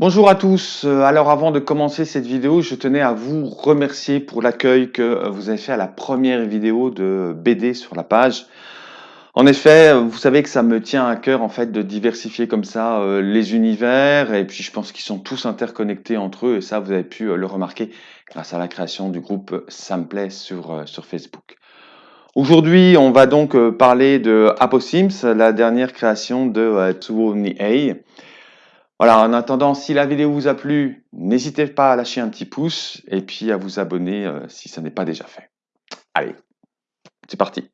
Bonjour à tous, euh, alors avant de commencer cette vidéo, je tenais à vous remercier pour l'accueil que euh, vous avez fait à la première vidéo de BD sur la page. En effet, vous savez que ça me tient à cœur en fait de diversifier comme ça euh, les univers et puis je pense qu'ils sont tous interconnectés entre eux et ça vous avez pu le remarquer grâce à la création du groupe Samplay sur, sur Facebook. Aujourd'hui, on va donc parler de Aposims, la dernière création de Tsuo Nihei. Voilà, en attendant, si la vidéo vous a plu, n'hésitez pas à lâcher un petit pouce et puis à vous abonner euh, si ce n'est pas déjà fait. Allez, c'est parti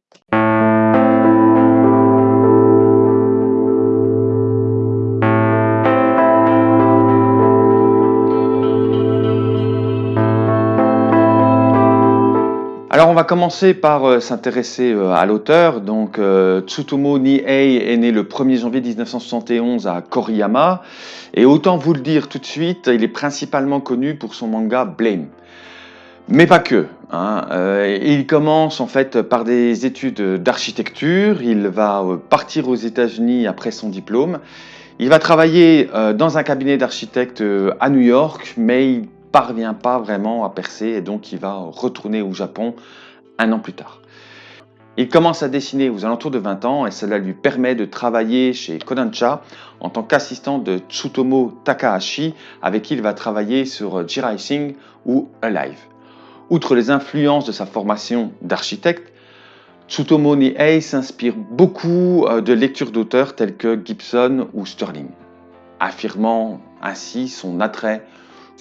commencer par euh, s'intéresser euh, à l'auteur. Donc euh, Nihei est né le 1er janvier 1971 à Koriyama. Et autant vous le dire tout de suite, il est principalement connu pour son manga Blame. Mais pas que. Hein. il commence en fait par des études d'architecture. Il va partir aux États-Unis après son diplôme. Il va travailler dans un cabinet d'architecte à New York, mais il parvient pas vraiment à percer et donc il va retourner au Japon un an plus tard. Il commence à dessiner aux alentours de 20 ans et cela lui permet de travailler chez Kodansha en tant qu'assistant de Tsutomu Takahashi avec qui il va travailler sur J-Rising ou Alive. Outre les influences de sa formation d'architecte, Tsutomu Nihei s'inspire beaucoup euh, de lectures d'auteurs tels que Gibson ou Sterling, affirmant ainsi son attrait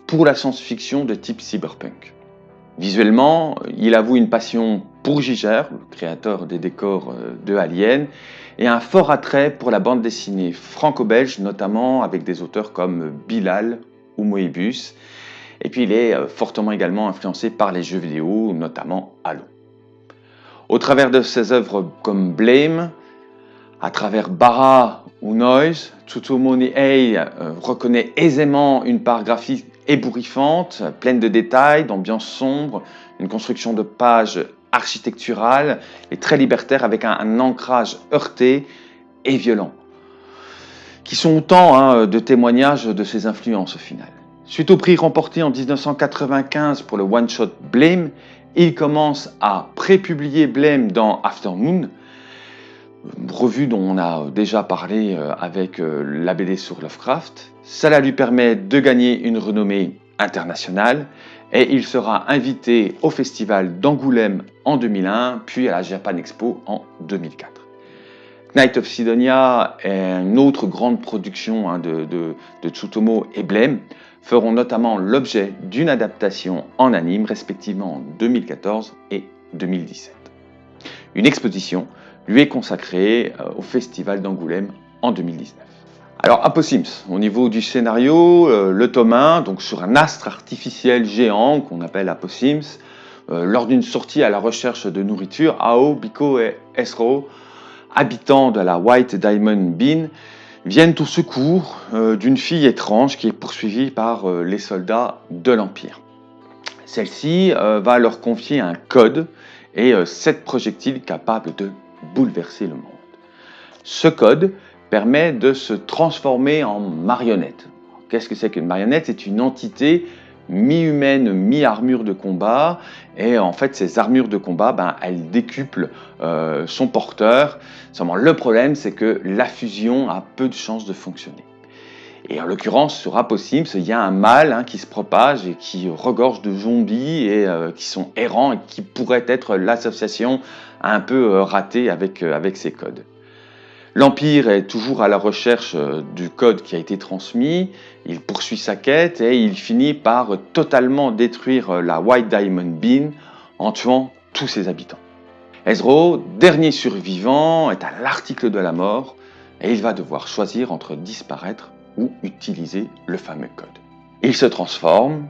pour la science-fiction de type cyberpunk. Visuellement, il avoue une passion pour Giger, le créateur des décors euh, de Alien, et un fort attrait pour la bande dessinée franco-belge, notamment avec des auteurs comme Bilal ou Moebius. Et puis il est euh, fortement également influencé par les jeux vidéo, notamment Halo. Au travers de ses œuvres comme Blame, à travers Bara ou Noise, Tsutomu Nihei euh, reconnaît aisément une part graphique ébouriffante, pleine de détails, d'ambiance sombre, une construction de pages architecturale et très libertaire avec un, ancrage heurté et violent, qui sont autant hein, de témoignages de ses influences au final. Suite au prix remporté en 1995 pour le one-shot Blame, il commence à prépublier Blame dans Afternoon, revue dont on a déjà parlé euh, avec euh, la sur Lovecraft. Cela lui permet de gagner une renommée internationale et il sera invité au festival d'Angoulême en 2001 puis à la Japan Expo en 2004. Night of Sidonia est une autre grande production hein, de, de, Tsutomu et Blame feront notamment l'objet d'une adaptation en anime respectivement en 2014 et 2017. Une exposition lui est consacré euh, au Festival d'Angoulême en 2019. Alors Aposims, au niveau du scénario, euh, le tome 1, donc sur un astre artificiel géant qu'on appelle Aposims, euh, lors d'une sortie à la recherche de nourriture, Ao, Biko et Esro, habitants de la White Diamond Bean, viennent au secours d'une fille étrange qui est poursuivie par les soldats de l'Empire. Celle-ci va leur confier un code et sept projectiles capables de bouleverser le monde. Ce code permet de se transformer en marionnette. Qu'est-ce que c'est qu'une marionnette? C'est une entité mi-humaine, mi-armure de combat. Et en fait, ces armures de combat, ben, elles décuplent euh, son porteur. Seulement, le problème, c'est que la fusion a peu de chances de fonctionner. Et en l'occurrence, sur Aposims, il y a un mal hein, qui se propage et qui regorge de zombies et euh, qui sont errants et qui pourrait être l'association un peu euh, ratée avec, euh, avec ces codes. L'Empire est toujours à la recherche du code qui a été transmis, il poursuit sa quête et il finit par totalement détruire la White Diamond Bean en tuant tous ses habitants. Ezro, dernier survivant, est à l'article de la mort et il va devoir choisir entre disparaître ou utiliser le fameux code. Il se transforme,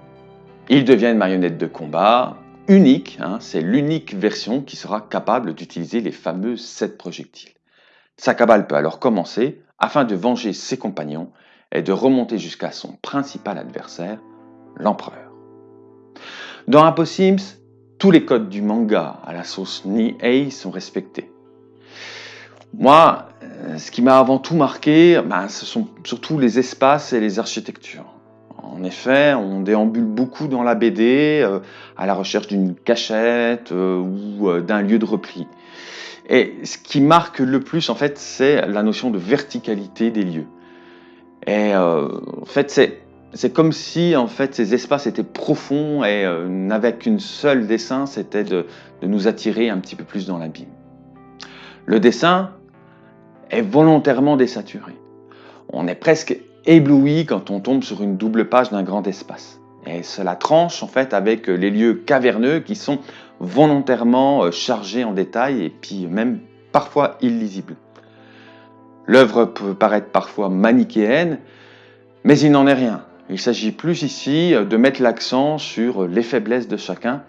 il devient une marionnette de combat unique, hein, c'est l'unique version qui sera capable d'utiliser les fameux 7 projectiles. Sa cabale peut alors commencer afin de venger ses compagnons et de remonter jusqu'à son principal adversaire, l'empereur. Dans Aposims, tous les codes du manga à la sauce Nihei sont respectés. Moi, euh, ce qui m'a avant tout marqué, ben, ce sont surtout les espaces et les architectures. En effet, on déambule beaucoup dans la BD euh, à la recherche d'une cachette euh, ou d'un lieu de repli. Et ce qui marque le plus, en fait, c'est la notion de verticalité des lieux. Et en fait, c'est comme si en fait ces espaces étaient profonds et n'avaient qu'une seule dessin, c'était de nous attirer un petit peu plus dans l'abîme. Le dessin est volontairement désaturé. On est presque ébloui quand on tombe sur une double page d'un grand espace. Et cela tranche en fait avec les lieux caverneux qui sont volontairement euh, chargés en détails et puis même parfois illisibles. L'œuvre peut paraître parfois manichéenne, mais il n'en est rien. Il s'agit plus ici euh, de mettre l'accent sur les faiblesses de chacun,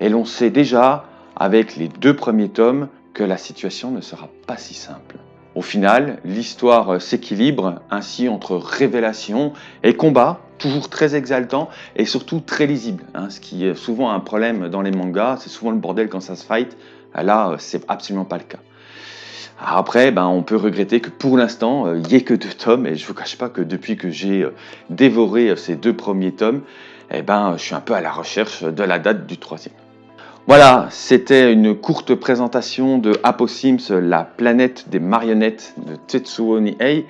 et l'on sait déjà, avec les deux premiers tomes, que la situation ne sera pas si simple. Au final, l'histoire s'équilibre ainsi entre révélation et combat, toujours très exaltant et surtout très lisible. Hein, ce qui est souvent un problème dans les mangas, c'est souvent le bordel quand ça se fight. Là, c'est absolument pas le cas. Après, ben, on peut regretter que pour l'instant, il n'y ait que deux tomes, et je ne vous cache pas que depuis que j'ai euh, dévoré euh, ces deux premiers tomes, eh ben, je suis un peu à la recherche de la date du troisième. Voilà, c'était une courte présentation de Sims, la planète des marionnettes de Tetsuo Nihei.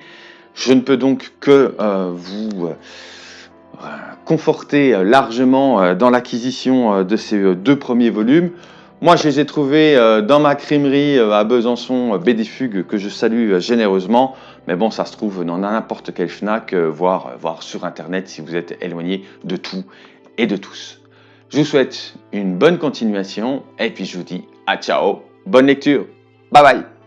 Je ne peux donc que euh, vous euh, conforter largement euh, dans l'acquisition de ces deux premiers volumes. Moi, je les ai trouvés dans ma crimerie à Besançon, Bédifugue, que je salue généreusement. Mais bon, ça se trouve dans n'importe quel FNAC, voire, voire sur Internet si vous êtes éloigné de tout et de tous. Je vous souhaite une bonne continuation et puis je vous dis à ciao, bonne lecture, bye bye